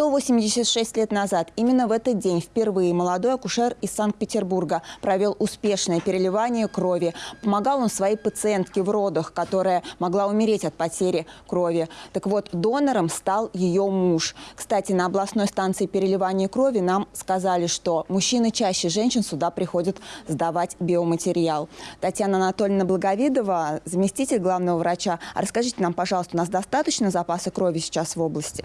186 лет назад, именно в этот день, впервые молодой акушер из Санкт-Петербурга провел успешное переливание крови. Помогал он своей пациентке в родах, которая могла умереть от потери крови. Так вот, донором стал ее муж. Кстати, на областной станции переливания крови нам сказали, что мужчины чаще женщин сюда приходят сдавать биоматериал. Татьяна Анатольевна Благовидова, заместитель главного врача. А расскажите нам, пожалуйста, у нас достаточно запаса крови сейчас в области?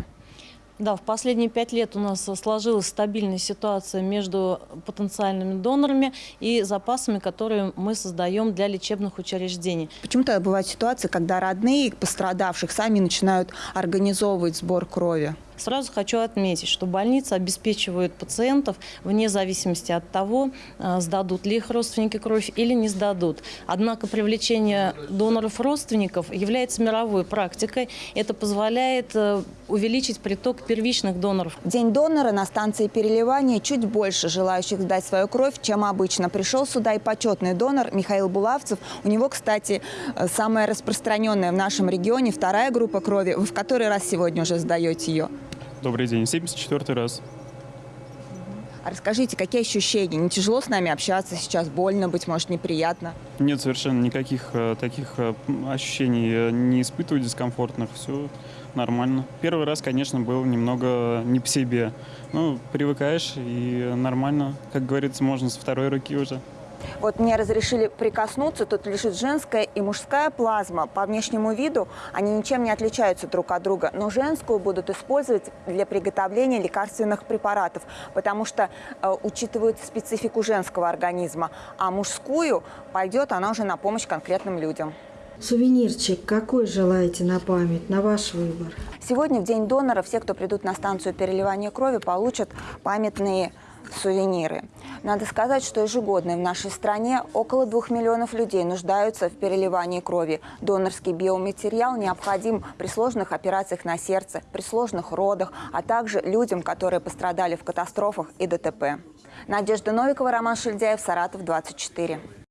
Да, в последние пять лет у нас сложилась стабильная ситуация между потенциальными донорами и запасами, которые мы создаем для лечебных учреждений. Почему-то бывают ситуации, когда родные пострадавших сами начинают организовывать сбор крови. Сразу хочу отметить, что больницы обеспечивают пациентов вне зависимости от того, э, сдадут ли их родственники кровь или не сдадут. Однако привлечение доноров-родственников является мировой практикой. Это позволяет э, увеличить приток первичных доноров. День донора на станции переливания чуть больше желающих сдать свою кровь, чем обычно. Пришел сюда и почетный донор Михаил Булавцев. У него, кстати, э, самая распространенная в нашем регионе вторая группа крови. Вы в который раз сегодня уже сдаете ее? Добрый день, 74 раз. А расскажите, какие ощущения? Не тяжело с нами общаться сейчас? Больно, быть может, неприятно? Нет совершенно никаких э, таких э, ощущений, не испытываю дискомфортных, все нормально. Первый раз, конечно, был немного не по себе. Ну, привыкаешь и нормально, как говорится, можно со второй руки уже. Вот мне разрешили прикоснуться, тут лежит женская и мужская плазма. По внешнему виду они ничем не отличаются друг от друга, но женскую будут использовать для приготовления лекарственных препаратов, потому что э, учитывают специфику женского организма, а мужскую пойдет она уже на помощь конкретным людям. Сувенирчик какой желаете на память, на ваш выбор? Сегодня, в День донора, все, кто придут на станцию переливания крови, получат памятные сувениры. Надо сказать, что ежегодно в нашей стране около двух миллионов людей нуждаются в переливании крови. Донорский биоматериал необходим при сложных операциях на сердце, при сложных родах, а также людям, которые пострадали в катастрофах и ДТП. Надежда Новикова, Роман Шильдяев, Саратов, 24.